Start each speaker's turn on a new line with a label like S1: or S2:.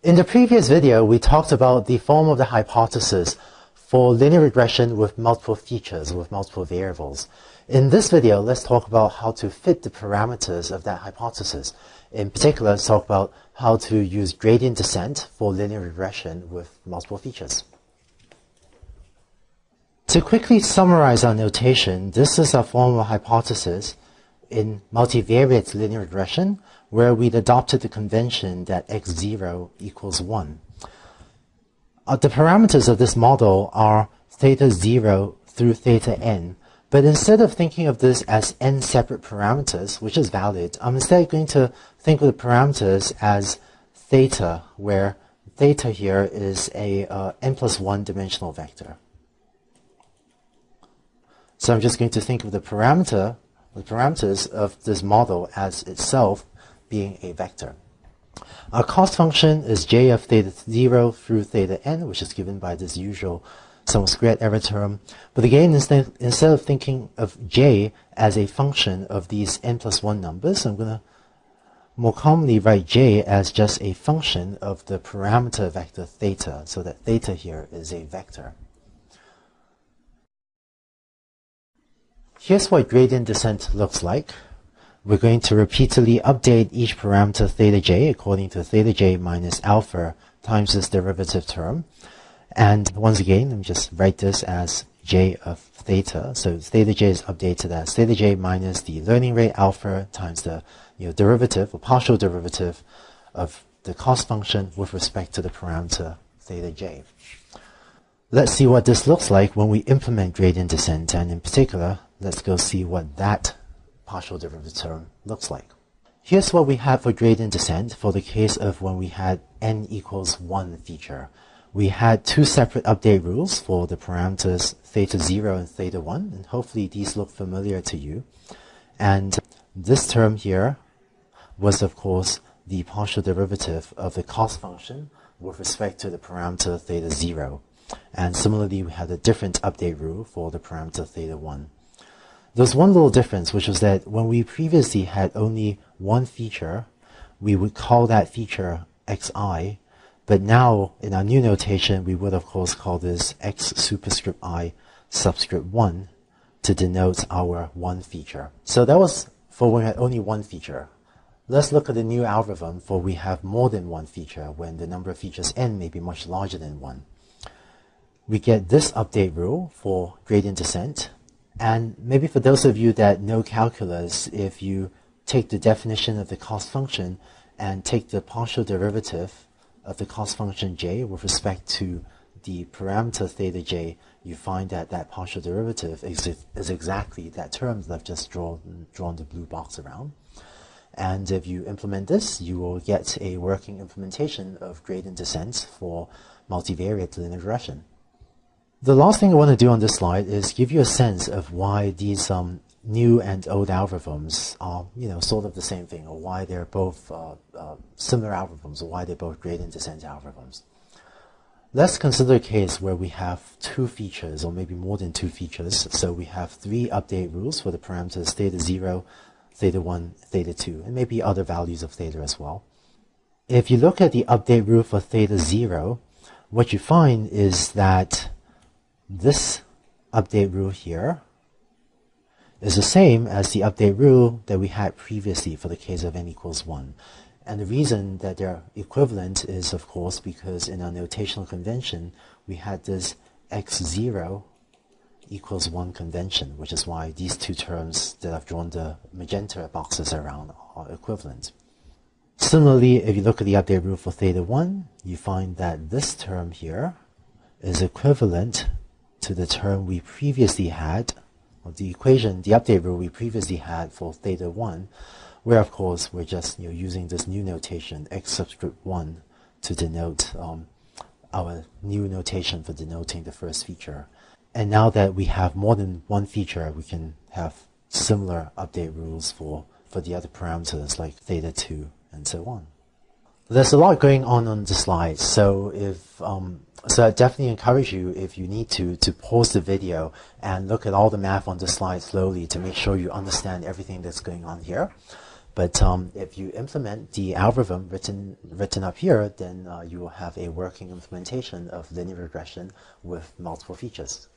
S1: In the previous video, we talked about the form of the hypothesis for linear regression with multiple features, with multiple variables. In this video, let's talk about how to fit the parameters of that hypothesis. In particular, let's talk about how to use gradient descent for linear regression with multiple features. To quickly summarize our notation, this is a formal hypothesis in multivariate linear regression where we'd adopted the convention that x0 equals 1. Uh, the parameters of this model are theta 0 through theta n, but instead of thinking of this as n separate parameters, which is valid, I'm instead going to think of the parameters as theta, where theta here is a uh, n plus 1 dimensional vector. So I'm just going to think of the parameter, the parameters of this model as itself being a vector. Our cost function is j of theta 0 through theta n, which is given by this usual sum of squared error term. But again, instead, instead of thinking of j as a function of these n plus 1 numbers, I'm going to more commonly write j as just a function of the parameter vector theta, so that theta here is a vector. Here's what gradient descent looks like. We're going to repeatedly update each parameter theta j according to theta j minus alpha times this derivative term. And once again, let me just write this as j of theta. So theta j is updated as theta j minus the learning rate alpha times the you know, derivative or partial derivative of the cost function with respect to the parameter theta j. Let's see what this looks like when we implement gradient descent, and in particular, let's go see what that partial derivative term looks like. Here's what we have for gradient descent for the case of when we had n equals 1 feature. We had two separate update rules for the parameters theta 0 and theta 1, and hopefully these look familiar to you. And this term here was, of course, the partial derivative of the cost function with respect to the parameter theta 0. And similarly, we had a different update rule for the parameter theta 1. There's one little difference, which was that when we previously had only one feature, we would call that feature xi, but now in our new notation, we would of course call this x superscript i subscript 1 to denote our one feature. So that was for when we had only one feature. Let's look at the new algorithm for we have more than one feature when the number of features n may be much larger than one we get this update rule for gradient descent. And maybe for those of you that know calculus, if you take the definition of the cost function and take the partial derivative of the cost function j with respect to the parameter theta j, you find that that partial derivative is, is exactly that term that I've just drawn, drawn the blue box around. And if you implement this, you will get a working implementation of gradient descent for multivariate linear regression. The last thing I want to do on this slide is give you a sense of why these um, new and old algorithms are, you know, sort of the same thing, or why they're both uh, uh, similar algorithms, or why they're both gradient descent algorithms. Let's consider a case where we have two features, or maybe more than two features. So we have three update rules for the parameters theta 0, theta 1, theta 2, and maybe other values of theta as well. If you look at the update rule for theta 0, what you find is that this update rule here is the same as the update rule that we had previously for the case of n equals 1. And the reason that they're equivalent is, of course, because in our notational convention, we had this x0 equals 1 convention, which is why these two terms that I've drawn the magenta boxes around are equivalent. Similarly, if you look at the update rule for theta 1, you find that this term here is equivalent to the term we previously had, or the equation, the update rule we previously had for theta 1, where of course we're just you know, using this new notation, x subscript 1, to denote um, our new notation for denoting the first feature. And now that we have more than one feature, we can have similar update rules for, for the other parameters like theta 2 and so on. There's a lot going on on the slides. so if um, so I definitely encourage you, if you need to, to pause the video and look at all the math on the slide slowly to make sure you understand everything that's going on here. But um, if you implement the algorithm written written up here, then uh, you will have a working implementation of linear regression with multiple features.